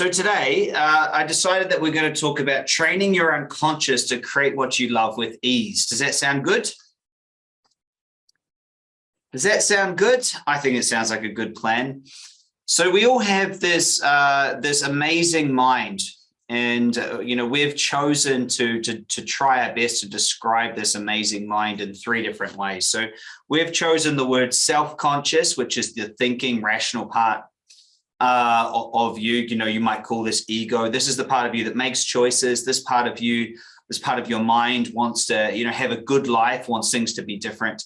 So today, uh, I decided that we're going to talk about training your unconscious to create what you love with ease. Does that sound good? Does that sound good? I think it sounds like a good plan. So we all have this uh, this amazing mind, and uh, you know we've chosen to, to to try our best to describe this amazing mind in three different ways. So we've chosen the word self-conscious, which is the thinking, rational part uh, of you. You know, you might call this ego. This is the part of you that makes choices. This part of you, this part of your mind wants to, you know, have a good life, wants things to be different.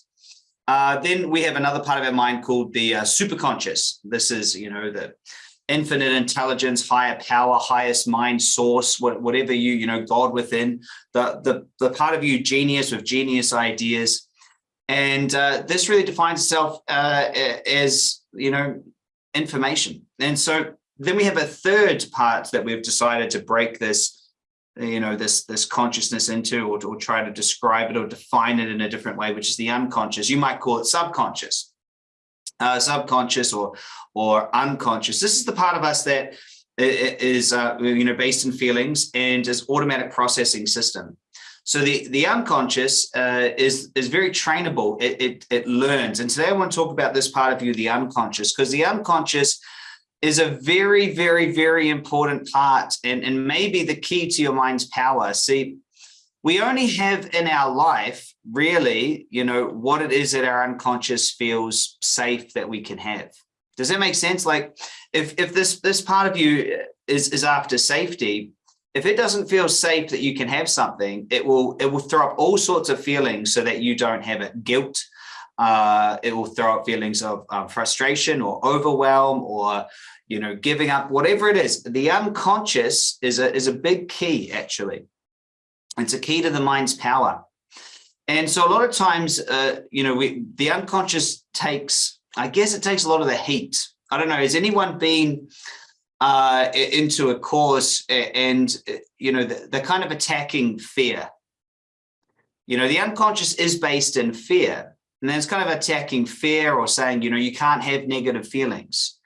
Uh, then we have another part of our mind called the uh, superconscious. This is, you know, the infinite intelligence, higher power, highest mind source, whatever you, you know, God within, the, the, the part of you genius with genius ideas. And uh, this really defines itself uh, as, you know, information. And so then we have a third part that we've decided to break this, you know, this, this consciousness into or, or try to describe it or define it in a different way, which is the unconscious. You might call it subconscious, uh, subconscious or, or unconscious. This is the part of us that is, uh, you know, based in feelings and is automatic processing system. So the, the unconscious uh, is, is very trainable. It, it, it learns. And today I want to talk about this part of you, the unconscious, because the unconscious is a very, very, very important part and, and maybe the key to your mind's power. See, we only have in our life really, you know, what it is that our unconscious feels safe that we can have. Does that make sense? Like if, if this, this part of you is, is after safety, if it doesn't feel safe that you can have something, it will it will throw up all sorts of feelings so that you don't have it. Guilt, uh, it will throw up feelings of um, frustration or overwhelm or you know giving up, whatever it is. The unconscious is a is a big key actually. It's a key to the mind's power. And so a lot of times, uh, you know, we, the unconscious takes, I guess it takes a lot of the heat. I don't know, has anyone been uh, into a course and, you know, they're kind of attacking fear. You know, the unconscious is based in fear. And then it's kind of attacking fear or saying, you know, you can't have negative feelings.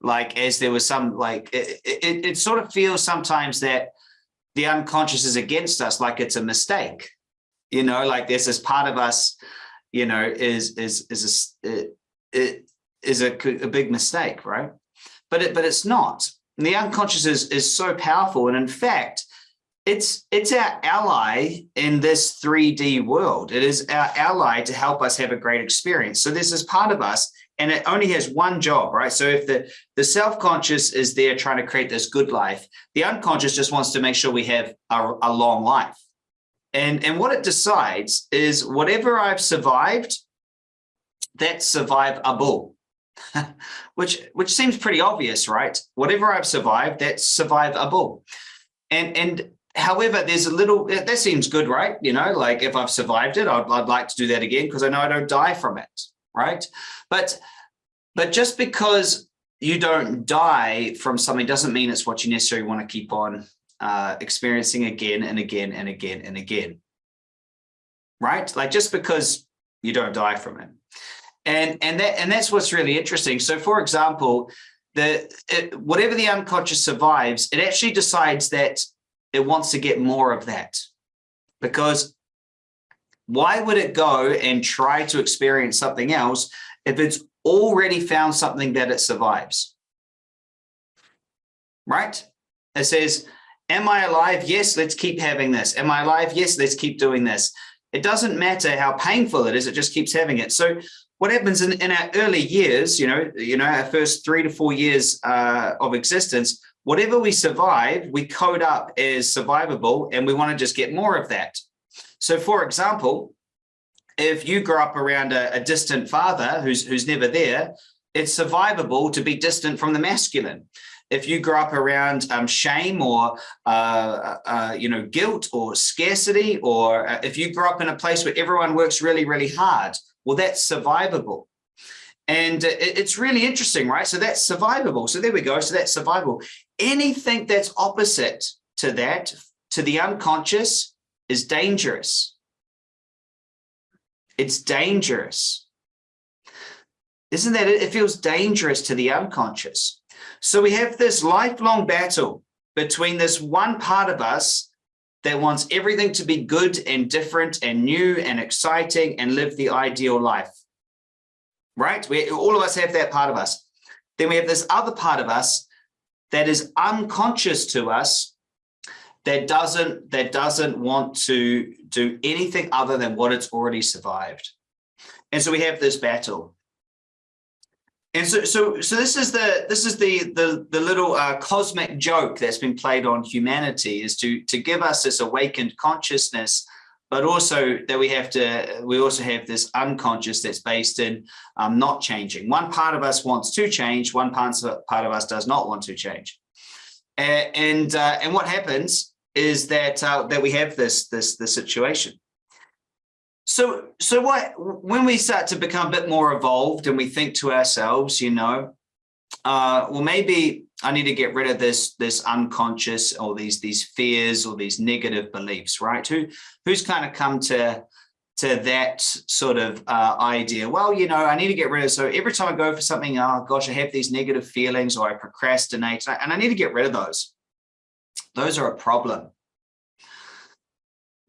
Like as there was some, like, it, it, it sort of feels sometimes that the unconscious is against us, like it's a mistake. You know, like this part of us, you know, is is is a it is a, a big mistake, right? But it but it's not. And the unconscious is, is so powerful. And in fact, it's it's our ally in this 3D world. It is our ally to help us have a great experience. So this is part of us and it only has one job, right? So if the, the self-conscious is there trying to create this good life, the unconscious just wants to make sure we have a, a long life. And, and what it decides is whatever I've survived, that's survivable. which which seems pretty obvious, right? Whatever I've survived, that's survivable. And and however, there's a little that seems good, right? You know, like if I've survived it, I'd, I'd like to do that again because I know I don't die from it, right? But but just because you don't die from something doesn't mean it's what you necessarily want to keep on uh, experiencing again and again and again and again, right? Like just because you don't die from it. And, and, that, and that's what's really interesting. So for example, the it, whatever the unconscious survives, it actually decides that it wants to get more of that. Because why would it go and try to experience something else if it's already found something that it survives? Right? It says, am I alive? Yes, let's keep having this. Am I alive? Yes, let's keep doing this. It doesn't matter how painful it is, it just keeps having it. So what happens in, in our early years, you know, you know, our first three to four years uh, of existence, whatever we survive, we code up as survivable and we want to just get more of that. So for example, if you grow up around a, a distant father who's, who's never there, it's survivable to be distant from the masculine if you grow up around um, shame or uh, uh, you know guilt or scarcity or uh, if you grow up in a place where everyone works really really hard well, that's survivable. And uh, it's really interesting, right? So that's survivable. So there we go. So that's survivable. Anything that's opposite to that, to the unconscious, is dangerous. It's dangerous. Isn't that it? It feels dangerous to the unconscious. So we have this lifelong battle between this one part of us that wants everything to be good and different and new and exciting and live the ideal life. Right? We, all of us have that part of us. Then we have this other part of us that is unconscious to us that doesn't that doesn't want to do anything other than what it's already survived. And so we have this battle. And so, so, so this is the this is the the the little uh, cosmic joke that's been played on humanity is to to give us this awakened consciousness, but also that we have to we also have this unconscious that's based in um, not changing. One part of us wants to change, one part part of us does not want to change, and and, uh, and what happens is that uh, that we have this this this situation. So, so what, when we start to become a bit more evolved and we think to ourselves, you know, uh, well, maybe I need to get rid of this, this unconscious or these, these fears or these negative beliefs, right? Who, who's kind of come to, to that sort of uh, idea? Well, you know, I need to get rid of, so every time I go for something, oh gosh, I have these negative feelings or I procrastinate and I need to get rid of those. Those are a problem.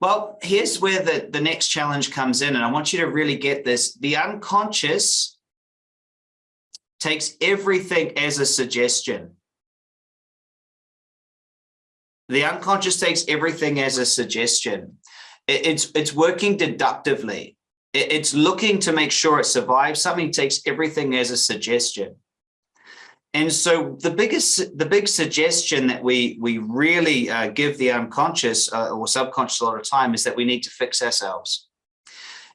Well, here's where the, the next challenge comes in, and I want you to really get this. The unconscious takes everything as a suggestion. The unconscious takes everything as a suggestion. It's, it's working deductively. It's looking to make sure it survives. Something takes everything as a suggestion. And so the biggest, the big suggestion that we we really uh, give the unconscious uh, or subconscious a lot of time is that we need to fix ourselves.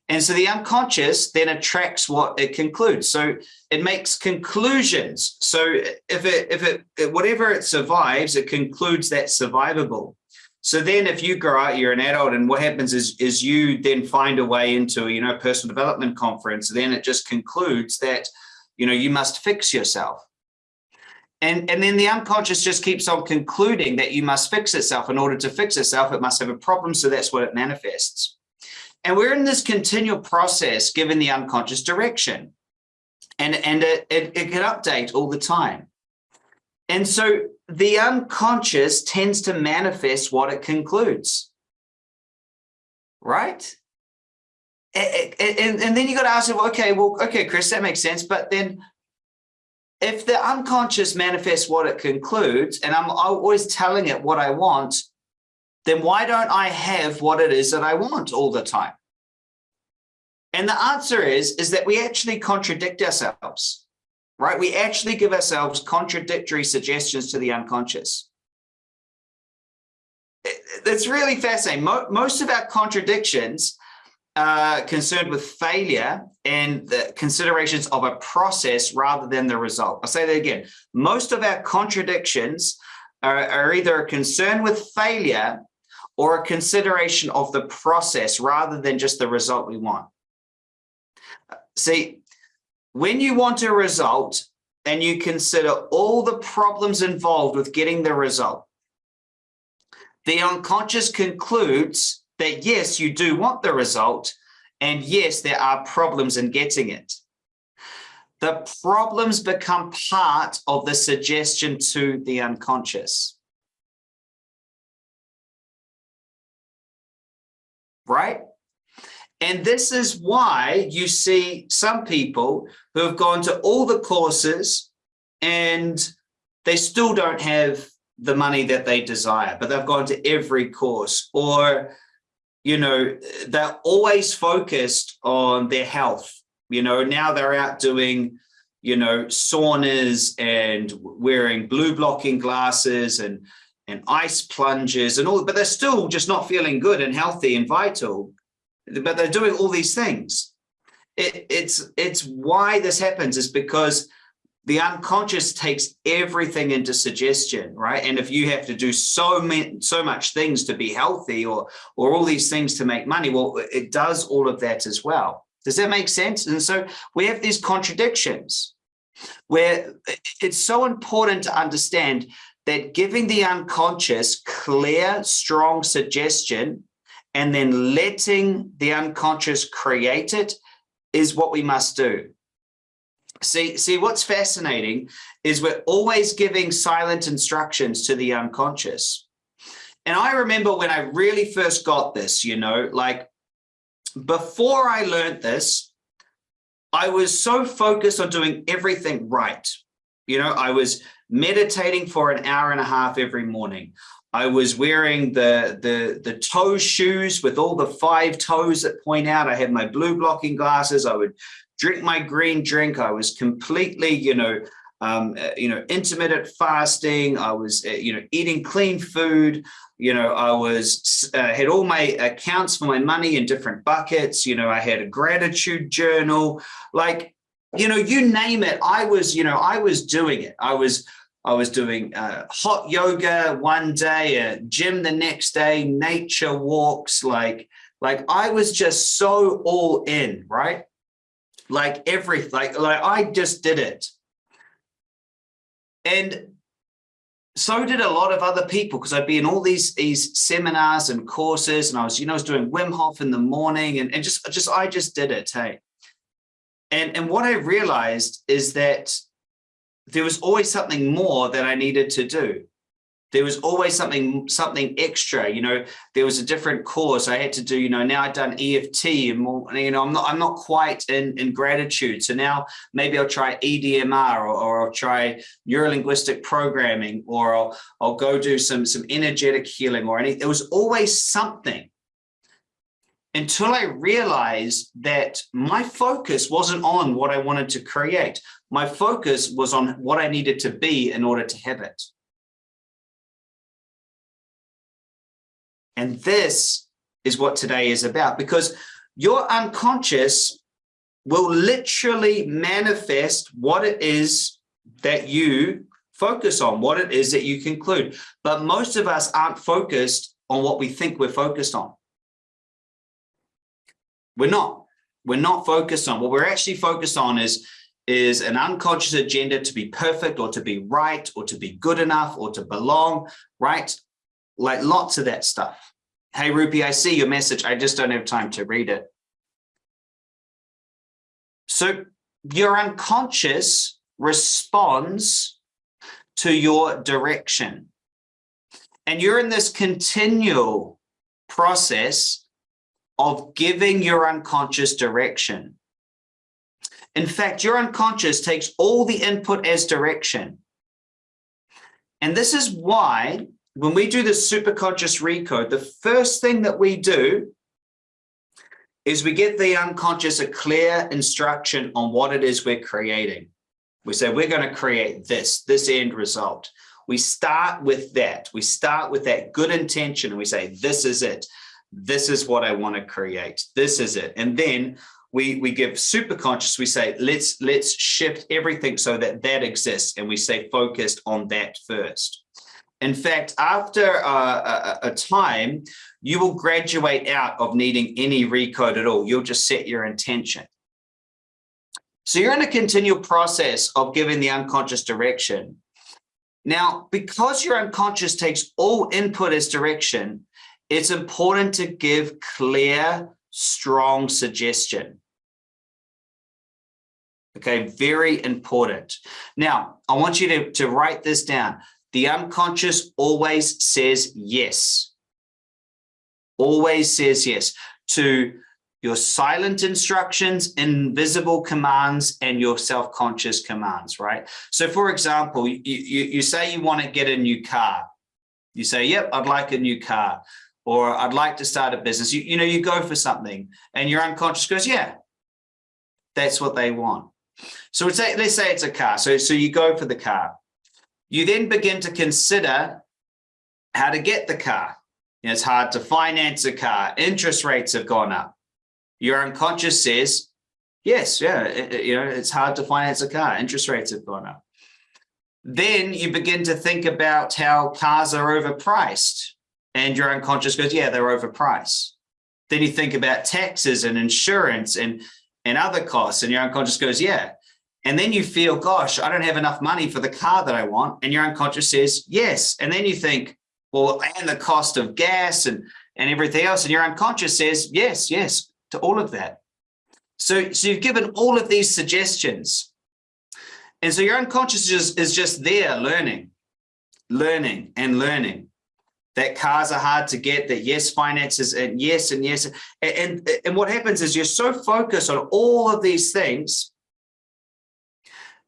And so the unconscious then attracts what it concludes. So it makes conclusions. So if it if it whatever it survives, it concludes that survivable. So then if you grow out, you're an adult and what happens is, is you then find a way into, you know, personal development conference, then it just concludes that, you know, you must fix yourself. And, and then the unconscious just keeps on concluding that you must fix itself. In order to fix itself, it must have a problem. So that's what it manifests. And we're in this continual process, given the unconscious direction. And, and it, it, it can update all the time. And so the unconscious tends to manifest what it concludes. Right? And, and, and then you got to ask, well, okay, well, okay, Chris, that makes sense. But then if the unconscious manifests what it concludes and I'm always telling it what I want, then why don't I have what it is that I want all the time? And the answer is, is that we actually contradict ourselves, right? We actually give ourselves contradictory suggestions to the unconscious. It's really fascinating. Most of our contradictions are concerned with failure and the considerations of a process rather than the result. I'll say that again. Most of our contradictions are, are either a concern with failure or a consideration of the process rather than just the result we want. See, when you want a result and you consider all the problems involved with getting the result, the unconscious concludes that yes, you do want the result, and yes, there are problems in getting it. The problems become part of the suggestion to the unconscious. Right? And this is why you see some people who have gone to all the courses and they still don't have the money that they desire, but they've gone to every course or you know, they're always focused on their health. You know, now they're out doing, you know, saunas and wearing blue blocking glasses and and ice plunges and all, but they're still just not feeling good and healthy and vital. But they're doing all these things. It, it's it's why this happens is because the unconscious takes everything into suggestion, right? And if you have to do so many, so much things to be healthy or, or all these things to make money, well, it does all of that as well. Does that make sense? And so we have these contradictions where it's so important to understand that giving the unconscious clear, strong suggestion and then letting the unconscious create it is what we must do. See, see, what's fascinating is we're always giving silent instructions to the unconscious. And I remember when I really first got this, you know, like before I learned this, I was so focused on doing everything right. You know, I was meditating for an hour and a half every morning. I was wearing the, the, the toe shoes with all the five toes that point out. I had my blue blocking glasses. I would drink my green drink. I was completely, you know, um, uh, you know, intermittent fasting. I was, uh, you know, eating clean food. You know, I was uh, had all my accounts for my money in different buckets. You know, I had a gratitude journal, like, you know, you name it. I was, you know, I was doing it. I was, I was doing uh, hot yoga one day, a gym the next day, nature walks, like, like I was just so all in, right? like everything, like, like I just did it. And so did a lot of other people because I'd be in all these these seminars and courses and I was, you know, I was doing Wim Hof in the morning and, and just, just, I just did it, hey. And, and what I realized is that there was always something more that I needed to do. There was always something something extra you know there was a different course i had to do you know now i've done eft and more you know i'm not i'm not quite in in gratitude. So now maybe i'll try EMDR or, or i'll try neurolinguistic programming or i'll i'll go do some some energetic healing or anything there was always something until I realized that my focus wasn't on what I wanted to create. My focus was on what I needed to be in order to have it. And this is what today is about because your unconscious will literally manifest what it is that you focus on, what it is that you conclude. But most of us aren't focused on what we think we're focused on. We're not. We're not focused on. What we're actually focused on is, is an unconscious agenda to be perfect or to be right or to be good enough or to belong, right? Like lots of that stuff. Hey, Rupi, I see your message. I just don't have time to read it. So your unconscious responds to your direction. And you're in this continual process of giving your unconscious direction. In fact, your unconscious takes all the input as direction. And this is why when we do the superconscious recode, the first thing that we do is we get the unconscious a clear instruction on what it is we're creating. We say, we're going to create this, this end result. We start with that. We start with that good intention and we say, this is it. This is what I want to create. This is it. And then we, we give super conscious, we say, let's, let's shift everything so that that exists. And we stay focused on that first. In fact, after a, a, time, you will graduate out of needing any recode at all. You'll just set your intention. So you're in a continual process of giving the unconscious direction. Now, because your unconscious takes all input as direction, it's important to give clear, strong suggestion. Okay, very important. Now, I want you to, to write this down. The unconscious always says yes. Always says yes to your silent instructions, invisible commands, and your self-conscious commands, right? So for example, you, you, you say you want to get a new car. You say, yep, I'd like a new car. Or I'd like to start a business. You, you know, you go for something and your unconscious goes, yeah, that's what they want. So let's say, let's say it's a car. So, so you go for the car. You then begin to consider how to get the car. You know, it's hard to finance a car. Interest rates have gone up. Your unconscious says, yes, yeah, it, you know, it's hard to finance a car. Interest rates have gone up. Then you begin to think about how cars are overpriced and your unconscious goes, yeah, they're overpriced. Then you think about taxes and insurance and, and other costs and your unconscious goes, yeah, and then you feel, gosh, I don't have enough money for the car that I want. And your unconscious says, yes. And then you think, well, and the cost of gas and, and everything else. And your unconscious says, yes, yes, to all of that. So, so you've given all of these suggestions. And so your unconscious is, is just there learning, learning and learning that cars are hard to get, that yes, finances and yes, and yes. And, and, and what happens is you're so focused on all of these things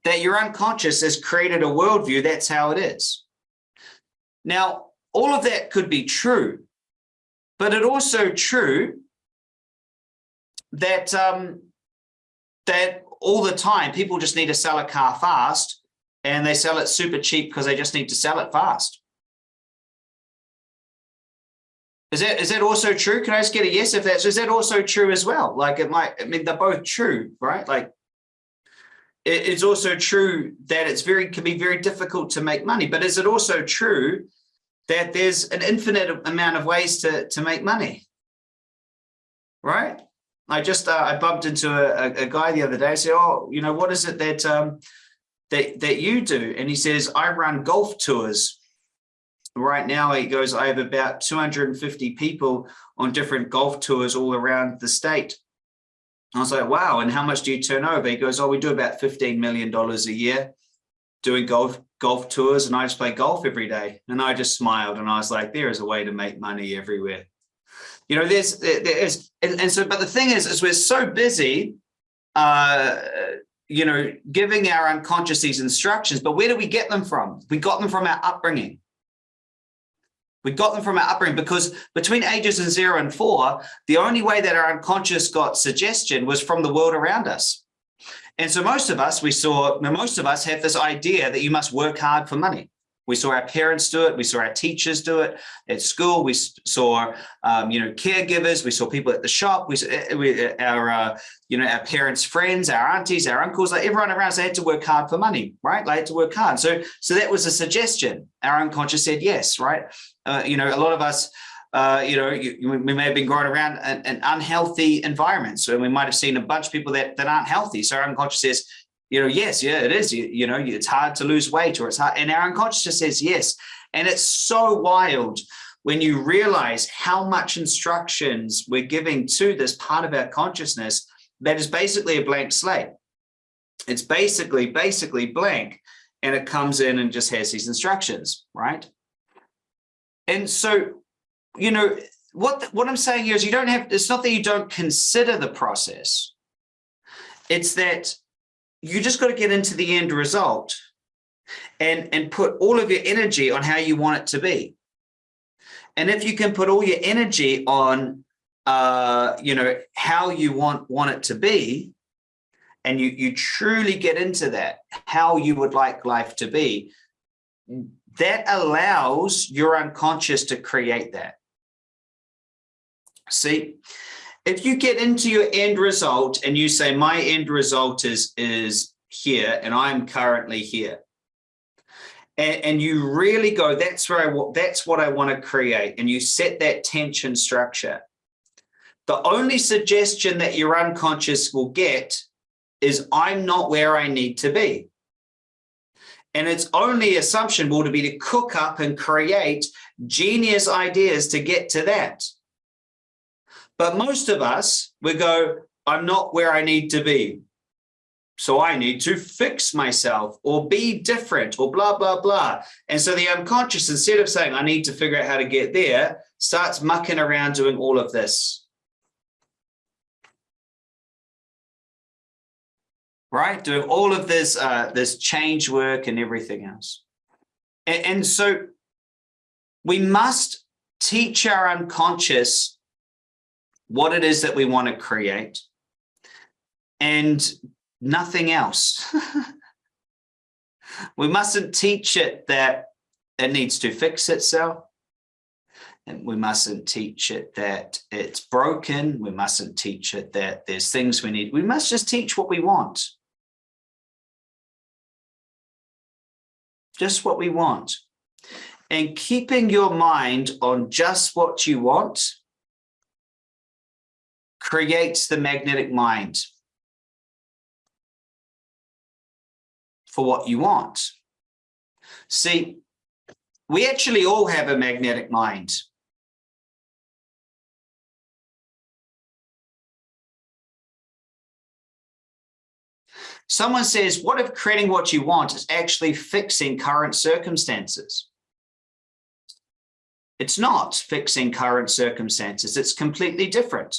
that your unconscious has created a worldview. That's how it is. Now, all of that could be true, but it also true that um, that all the time people just need to sell a car fast and they sell it super cheap because they just need to sell it fast. Is that is that also true? Can I just get a yes if that's is that also true as well? Like it might, I mean, they're both true, right? Like it, it's also true that it's very can be very difficult to make money, but is it also true that there's an infinite amount of ways to to make money? Right? I just uh, I bumped into a, a, guy the other day. I said, "Oh, you know, what is it that um, that that you do?" And he says, "I run golf tours." Right now he goes i have about 250 people on different golf tours all around the state. I was like wow and how much do you turn over? He goes oh we do about 15 million dollars a year doing golf golf tours and i just play golf every day. And i just smiled and i was like there is a way to make money everywhere. You know there's there's and, and so but the thing is is we're so busy uh you know giving our unconscious these instructions but where do we get them from? We got them from our upbringing we got them from our upbringing because between ages of zero and four, the only way that our unconscious got suggestion was from the world around us. And so most of us, we saw, most of us have this idea that you must work hard for money. We saw our parents do it. We saw our teachers do it at school. We saw, um, you know, caregivers. We saw people at the shop. We, eh, we eh, our, uh, you know, our parents' friends, our aunties, our uncles, like everyone around us, they had to work hard for money, right? They had to work hard. So, so that was a suggestion. Our unconscious said yes, right? Uh, you know, a lot of us, uh, you know, you, we may have been growing around an, an, unhealthy environment. So we might have seen a bunch of people that, that aren't healthy. So our unconscious says, you know, yes, yeah, it is. You, you know, it's hard to lose weight or it's hard. And our unconscious says yes. And it's so wild when you realize how much instructions we're giving to this part of our consciousness that is basically a blank slate. It's basically, basically blank. And it comes in and just has these instructions, right? And so, you know, what, what I'm saying here is you don't have, it's not that you don't consider the process. It's that you just got to get into the end result and, and put all of your energy on how you want it to be. And if you can put all your energy on, uh, you know, how you want, want it to be, and you, you truly get into that, how you would like life to be, that allows your unconscious to create that. See, if you get into your end result and you say my end result is is here and I'm currently here and, and you really go that's where I that's what I want to create and you set that tension structure the only suggestion that your unconscious will get is I'm not where I need to be. And its only assumption will be to cook up and create genius ideas to get to that but most of us, we go, I'm not where I need to be. So I need to fix myself or be different or blah, blah, blah. And so the unconscious, instead of saying, I need to figure out how to get there, starts mucking around doing all of this. Right? Doing all of this, uh, this change work and everything else. And, and so we must teach our unconscious what it is that we want to create and nothing else. we mustn't teach it that it needs to fix itself. And we mustn't teach it that it's broken. We mustn't teach it that there's things we need. We must just teach what we want. Just what we want. And keeping your mind on just what you want creates the magnetic mind for what you want. See, we actually all have a magnetic mind. Someone says, what if creating what you want is actually fixing current circumstances? It's not fixing current circumstances. It's completely different.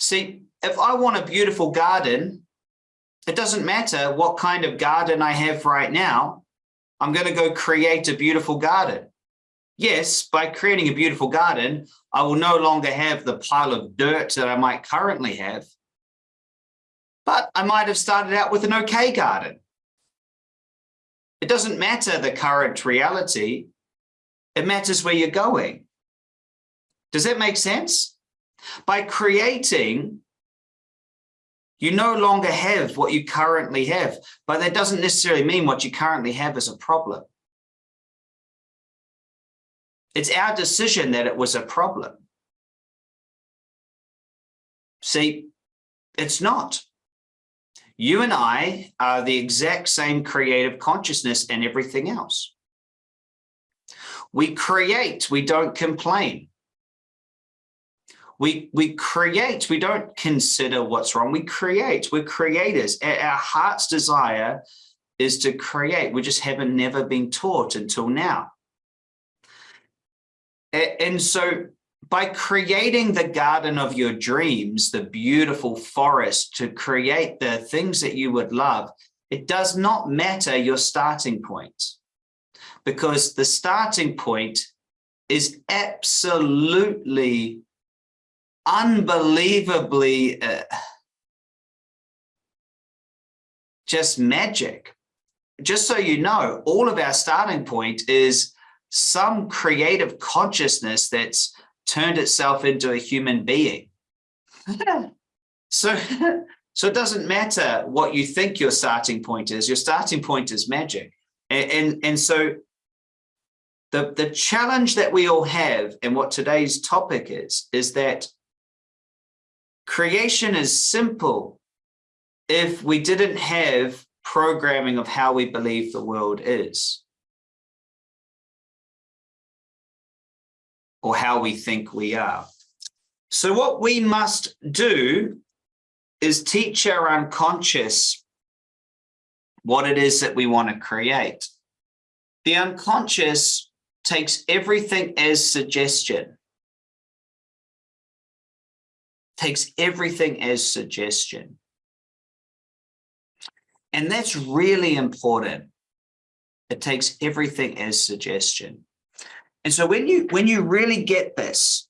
See, if I want a beautiful garden, it doesn't matter what kind of garden I have right now. I'm going to go create a beautiful garden. Yes, by creating a beautiful garden, I will no longer have the pile of dirt that I might currently have. But I might have started out with an okay garden. It doesn't matter the current reality. It matters where you're going. Does that make sense? By creating, you no longer have what you currently have, but that doesn't necessarily mean what you currently have is a problem. It's our decision that it was a problem. See, it's not. You and I are the exact same creative consciousness and everything else. We create, we don't complain. We, we create, we don't consider what's wrong. We create, we're creators. Our heart's desire is to create. We just haven't never been taught until now. And so by creating the garden of your dreams, the beautiful forest to create the things that you would love, it does not matter your starting point because the starting point is absolutely unbelievably uh, just magic. Just so you know, all of our starting point is some creative consciousness that's turned itself into a human being. so, so it doesn't matter what you think your starting point is, your starting point is magic. And, and, and so the, the challenge that we all have and what today's topic is, is that creation is simple if we didn't have programming of how we believe the world is. or how we think we are. So what we must do is teach our unconscious what it is that we want to create. The unconscious takes everything as suggestion. Takes everything as suggestion. And that's really important. It takes everything as suggestion. And so when you when you really get this,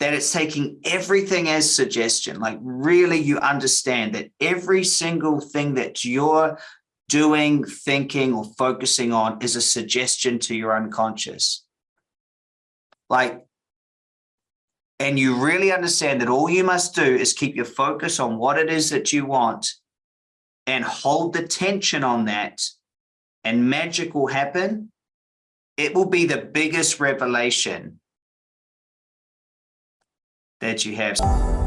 that it's taking everything as suggestion, like really you understand that every single thing that you're doing, thinking, or focusing on is a suggestion to your unconscious. Like, and you really understand that all you must do is keep your focus on what it is that you want and hold the tension on that and magic will happen it will be the biggest revelation that you have.